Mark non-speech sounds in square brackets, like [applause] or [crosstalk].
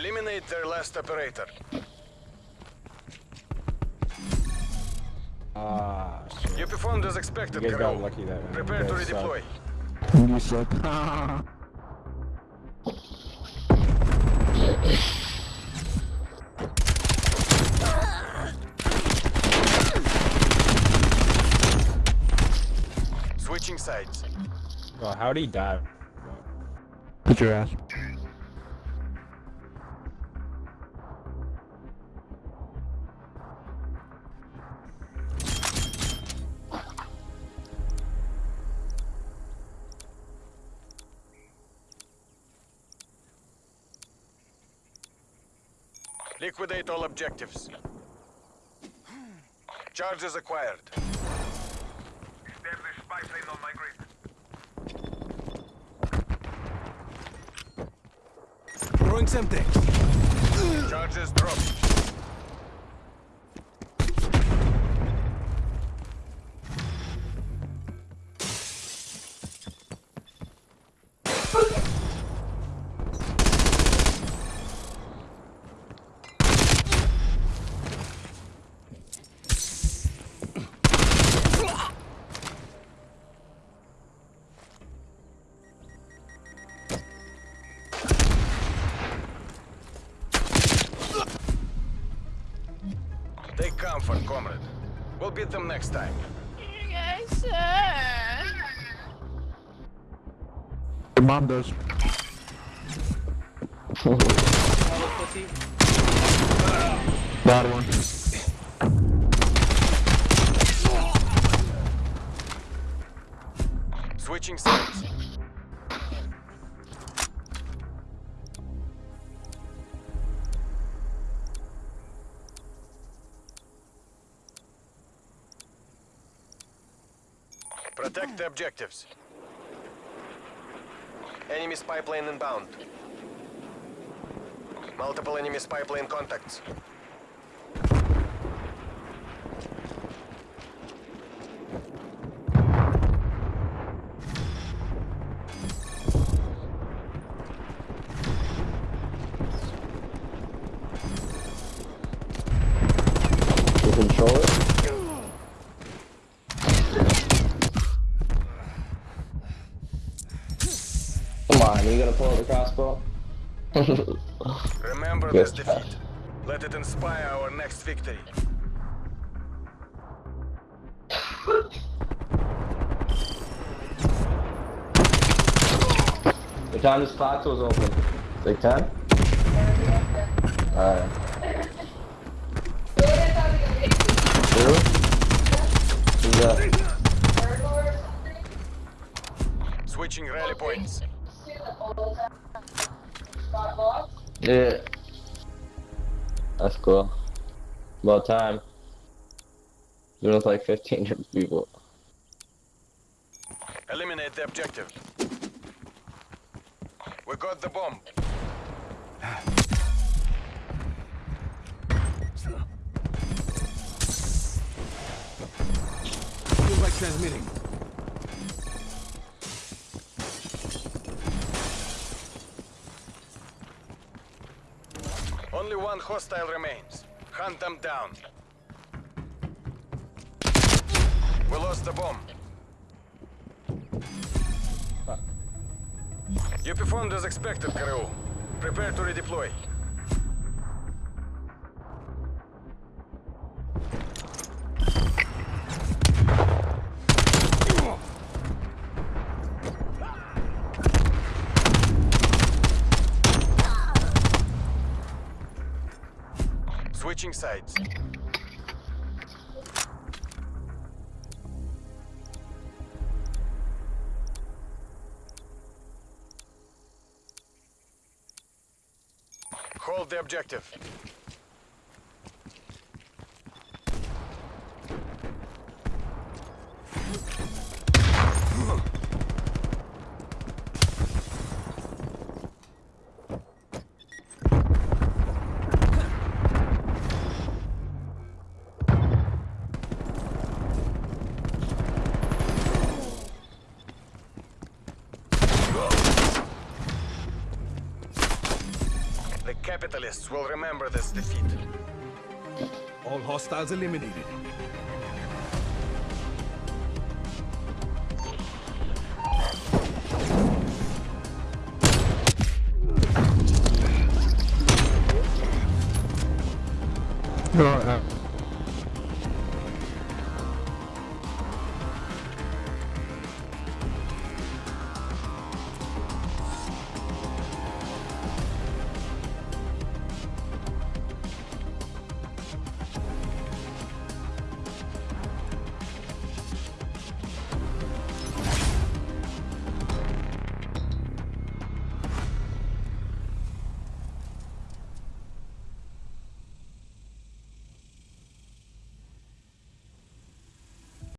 Eliminate their last operator. Ah, shit. You performed as expected, You guys got lucky that round. Prepare You to guys suck. redeploy. You suck. Switching sides. Oh, how'd he die? Put your ass. Liquidate all objectives. Charges acquired. Establish spy plane on my grid. Throwing something. Charges dropped. Comfort, comrade. We'll beat them next time. Yes, sir. Your mom does. Bad one. Switching sides. Protect the objectives. Enemy spy plane inbound. Multiple enemy spy plane contacts. You control it? Come on, you gotta pull out the crossbow. Remember [laughs] Yes, this defeat. Let it inspire our next victory. What time this clock was open? Like 10? Yeah. That's cool. About time. There was like 15 people. Eliminate the objective. We got the bomb. Feels like transmitting. Only one hostile remains. Hunt them down. We lost the bomb. You performed as expected, Karoo. Prepare to redeploy. Switching sides. Hold the objective. Capitalists will remember this defeat. All hostiles eliminated. Oh, uh,